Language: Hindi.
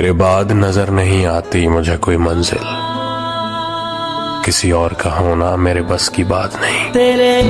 तेरे बाद नज़र नहीं आती मुझे कोई मंजिल। किसी और का होना मेरे बस की बात नहीं। तेरे